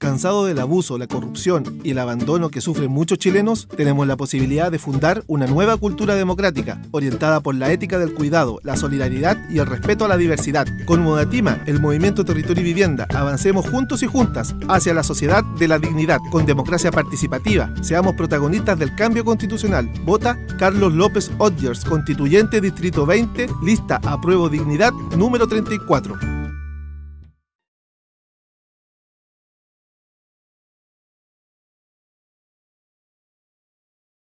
Cansado del abuso, la corrupción y el abandono que sufren muchos chilenos, tenemos la posibilidad de fundar una nueva cultura democrática, orientada por la ética del cuidado, la solidaridad y el respeto a la diversidad. Con Modatima, el Movimiento Territorio y Vivienda, avancemos juntos y juntas hacia la sociedad de la dignidad, con democracia participativa. Seamos protagonistas del cambio constitucional. Vota Carlos López Odgers, constituyente Distrito 20, lista Apruebo Dignidad número 34.